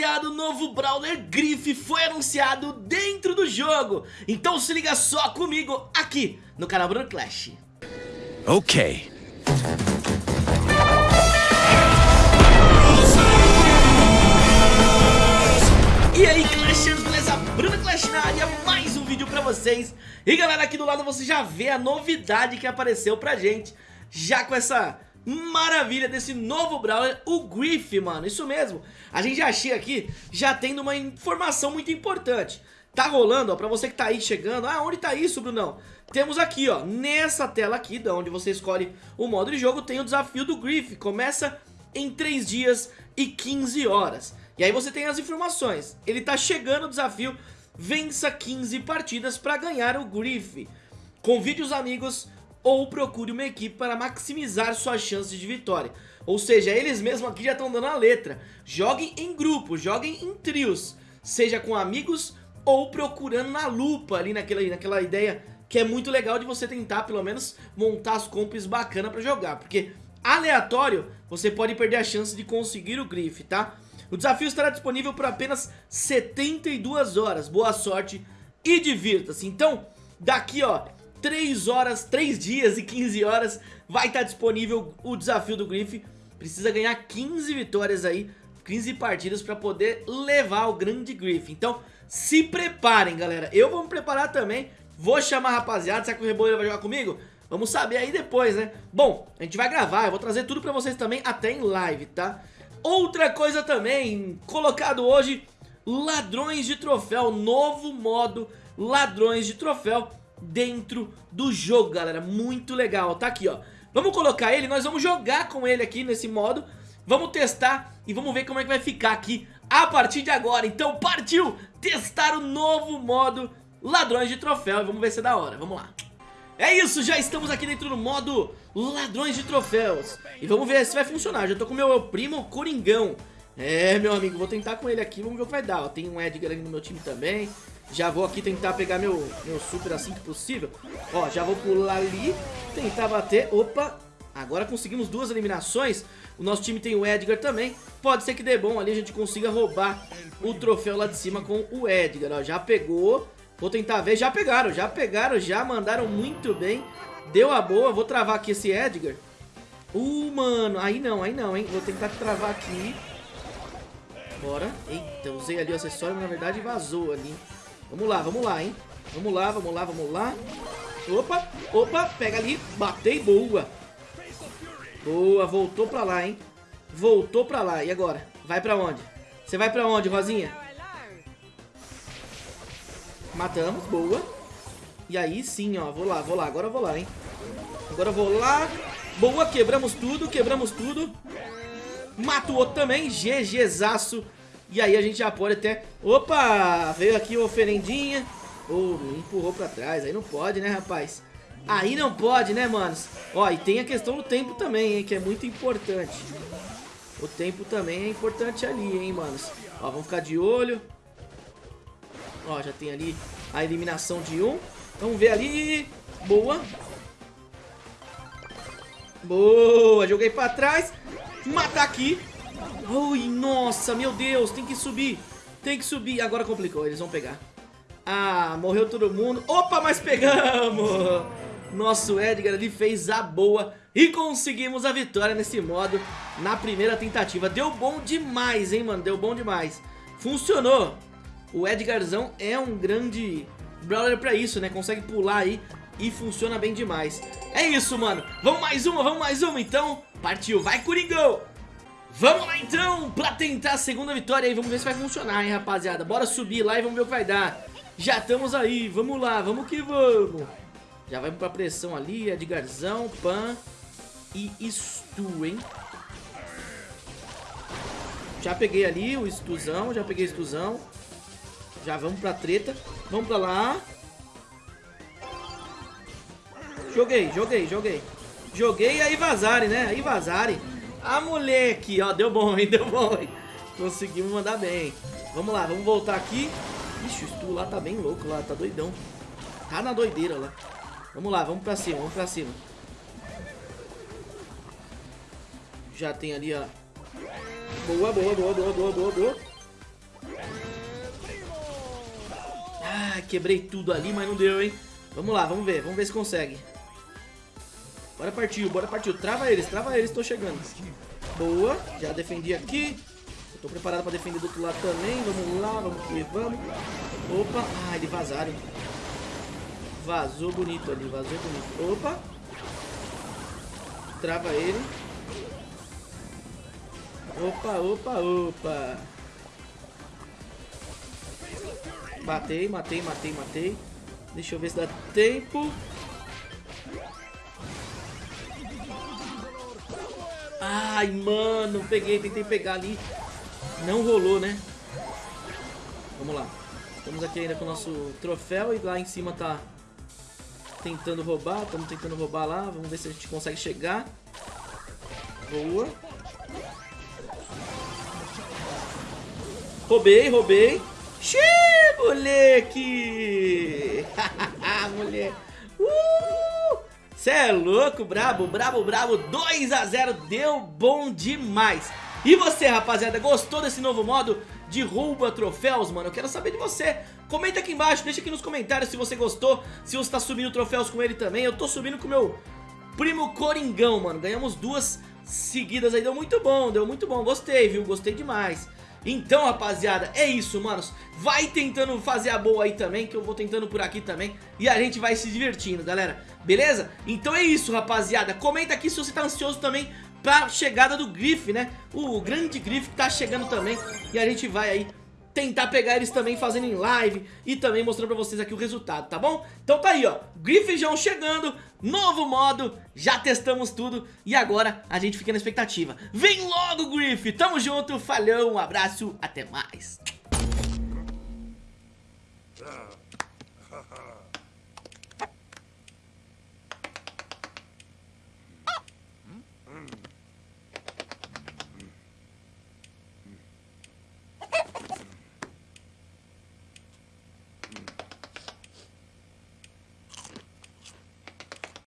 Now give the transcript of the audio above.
rapaziada, o novo Brawler Griff foi anunciado dentro do jogo. Então se liga só comigo aqui no canal Bruno Clash. Ok. E aí Clashers, beleza? Bruno Clash na área, mais um vídeo pra vocês E galera, aqui do lado você já vê a novidade que apareceu pra gente Já com essa maravilha desse novo Brawler, o Griff, mano Isso mesmo, a gente já chega aqui já tendo uma informação muito importante Tá rolando, ó, pra você que tá aí chegando Ah, onde tá isso, Brunão? Temos aqui, ó, nessa tela aqui, da onde você escolhe o modo de jogo Tem o desafio do Griff, começa em 3 dias e 15 horas e aí você tem as informações. Ele tá chegando o desafio, vença 15 partidas para ganhar o Griff. Convide os amigos ou procure uma equipe para maximizar suas chances de vitória. Ou seja, eles mesmos aqui já estão dando a letra. Joguem em grupo, joguem em trios, seja com amigos ou procurando na lupa ali naquela, naquela ideia que é muito legal de você tentar pelo menos montar as comps bacana para jogar. Porque aleatório, você pode perder a chance de conseguir o Griff, tá? O desafio estará disponível por apenas 72 horas. Boa sorte e divirta-se. Então, daqui ó, 3 horas, 3 dias e 15 horas vai estar disponível o desafio do Griff. Precisa ganhar 15 vitórias aí, 15 partidas para poder levar o grande Griff. Então, se preparem, galera. Eu vou me preparar também. Vou chamar a rapaziada. Será que o Rebolo vai jogar comigo? Vamos saber aí depois, né? Bom, a gente vai gravar. Eu vou trazer tudo pra vocês também até em live, tá? Outra coisa também, colocado hoje, ladrões de troféu, novo modo ladrões de troféu dentro do jogo, galera, muito legal, tá aqui, ó. Vamos colocar ele, nós vamos jogar com ele aqui nesse modo, vamos testar e vamos ver como é que vai ficar aqui a partir de agora. Então partiu testar o novo modo ladrões de troféu vamos ver se é da hora, vamos lá. É isso, já estamos aqui dentro do modo ladrões de troféus. E vamos ver se vai funcionar, já tô com o meu primo Coringão. É, meu amigo, vou tentar com ele aqui, vamos ver o que vai dar. Tem um Edgar ali no meu time também Já vou aqui tentar pegar meu, meu super assim que possível. Ó, já vou pular ali, tentar bater. Opa, agora conseguimos duas eliminações. O nosso time tem o Edgar também. Pode ser que dê bom ali, a gente consiga roubar o troféu lá de cima com o Edgar. Ó, já pegou. Vou tentar ver, já pegaram, já pegaram, já mandaram muito bem. Deu a boa, vou travar aqui esse Edgar. Uh, mano, aí não, aí não, hein. Vou tentar travar aqui. Bora, eita, usei ali o acessório, mas na verdade vazou ali Vamos lá, vamos lá, hein Vamos lá, vamos lá, vamos lá Opa, opa, pega ali, batei, boa Boa, voltou pra lá, hein Voltou pra lá, e agora? Vai pra onde? Você vai pra onde, Rosinha? Matamos, boa. E aí sim, ó, vou lá, vou lá, agora eu vou lá, hein. Agora eu vou lá. Boa, quebramos tudo, quebramos tudo. Mata o outro também, GGzaço. E aí a gente já pode até... Opa, veio aqui uma oferendinha. Oh, empurrou pra trás, aí não pode, né, rapaz? Aí não pode, né, manos? Ó, e tem a questão do tempo também, hein, que é muito importante. O tempo também é importante ali, hein, manos? Ó, vamos ficar de olho. Ó, já tem ali a eliminação de um. Vamos ver ali. Boa. Boa, joguei pra trás. Mata aqui. Ui, nossa, meu Deus, tem que subir. Tem que subir. Agora complicou, eles vão pegar. Ah, morreu todo mundo. Opa, mas pegamos. Nosso Edgar ali fez a boa e conseguimos a vitória nesse modo na primeira tentativa. Deu bom demais, hein, mano? Deu bom demais. Funcionou o Edgarzão é um grande brawler pra isso, né? Consegue pular aí e funciona bem demais. É isso, mano. Vamos mais uma, vamos mais uma, então. Partiu, vai, Coringão! Vamos lá, então, pra tentar a segunda vitória aí. Vamos ver se vai funcionar, hein, rapaziada. Bora subir lá e vamos ver o que vai dar. Já estamos aí, vamos lá, vamos que vamos. Já vai pra pressão ali, Edgarzão, Pan e Stu, hein? Já peguei ali o Stuzão, já peguei o Stuzão. Já vamos pra treta. Vamos pra lá. Joguei, joguei, joguei. Joguei aí vazarem, né? Aí vazarem. Ah, moleque, ó, deu bom, hein? Deu bom, hein? Conseguimos mandar bem. Vamos lá, vamos voltar aqui. Ixi, o Stu lá tá bem louco lá, tá doidão. Tá na doideira lá. Vamos lá, vamos pra cima, vamos pra cima. Já tem ali, ó. Boa, boa, boa, boa, boa, boa, boa. Ah, quebrei tudo ali, mas não deu, hein? Vamos lá, vamos ver, vamos ver se consegue. Bora partiu, bora partiu. Trava eles, trava eles, tô chegando. Boa, já defendi aqui. Eu tô preparado pra defender do outro lado também. Vamos lá, vamos que vamos. Opa, ah, eles vazaram. Vazou bonito ali, vazou bonito. Opa. Trava ele. Opa, opa, opa. Matei, matei, matei, matei. Deixa eu ver se dá tempo. Ai, mano, peguei, tentei pegar ali. Não rolou, né? Vamos lá. Estamos aqui ainda com o nosso troféu e lá em cima tá tentando roubar. Estamos tentando roubar lá. Vamos ver se a gente consegue chegar. Boa. Roubei, roubei. Xiii, moleque! moleque. Cê é louco, brabo, brabo, brabo. 2 a 0 deu bom demais. E você, rapaziada, gostou desse novo modo de rouba troféus, mano? Eu quero saber de você. Comenta aqui embaixo, deixa aqui nos comentários se você gostou, se você tá subindo troféus com ele também. Eu tô subindo com o meu primo Coringão, mano. Ganhamos duas seguidas aí, deu muito bom, deu muito bom. Gostei, viu? Gostei demais. Então, rapaziada, é isso, manos. Vai tentando fazer a boa aí também, que eu vou tentando por aqui também. E a gente vai se divertindo, galera. Beleza? Então é isso, rapaziada. Comenta aqui se você tá ansioso também pra chegada do Griff, né? O grande Griff que tá chegando também. E a gente vai aí tentar pegar eles também fazendo em live e também mostrando pra vocês aqui o resultado, tá bom? Então tá aí, ó, Griffjão chegando, novo modo, já testamos tudo e agora a gente fica na expectativa. Vem logo, Griff, tamo junto, falhou, um abraço, até mais.